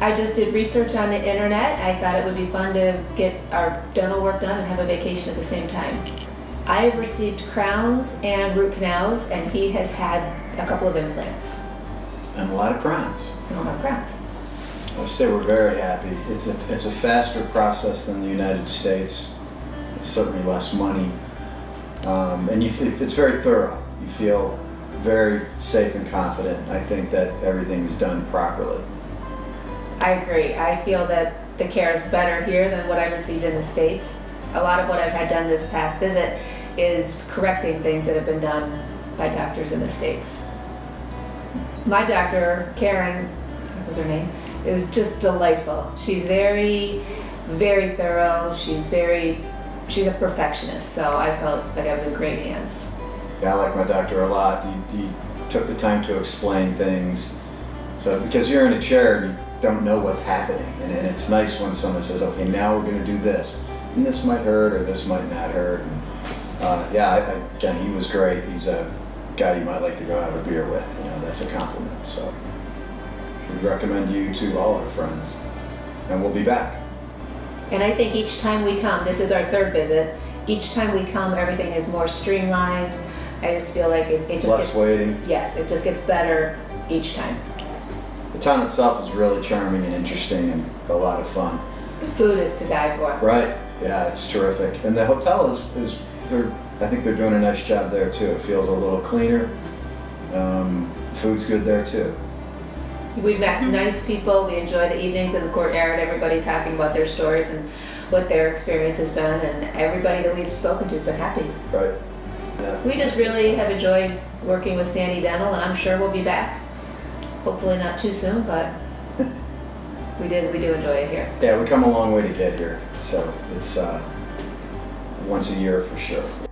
I just did research on the internet. I thought it would be fun to get our dental work done and have a vacation at the same time. I have received crowns and root canals, and he has had a couple of implants. And a lot of crowns. I don't have crowns. I would say we're very happy. It's a, it's a faster process than the United States. It's certainly less money. Um, and you, it's very thorough. You feel very safe and confident. I think that everything's done properly. I agree. I feel that the care is better here than what I received in the States. A lot of what I've had done this past visit is correcting things that have been done by doctors in the States. My doctor, Karen, what was her name? It was just delightful. She's very, very thorough. She's very, she's a perfectionist. So I felt like I was in great hands. Yeah, I like my doctor a lot. He, he took the time to explain things. So because you're in a chair and you don't know what's happening, and, and it's nice when someone says, "Okay, now we're going to do this," and this might hurt or this might not hurt. And, uh, yeah, I, I, again, he was great. He's a guy you might like to go have a beer with. You know, that's a compliment. So we recommend you to all our friends, and we'll be back. And I think each time we come, this is our third visit, each time we come, everything is more streamlined. I just feel like it, it just Less gets, waiting. yes, it just gets better each time. The town itself is really charming and interesting and a lot of fun. The food is to die for. Right. Yeah, it's terrific. And the hotel is, is they're, I think they're doing a nice job there too. It feels a little cleaner. Um, food's good there too. We've met nice people, we enjoy the evenings in the courtyard, everybody talking about their stories and what their experience has been, and everybody that we've spoken to has been happy. Right. Yeah. We just really have enjoyed working with Sani Dental, and I'm sure we'll be back. Hopefully not too soon, but we did, we do enjoy it here. Yeah, we come a long way to get here. So it's uh, once a year for sure.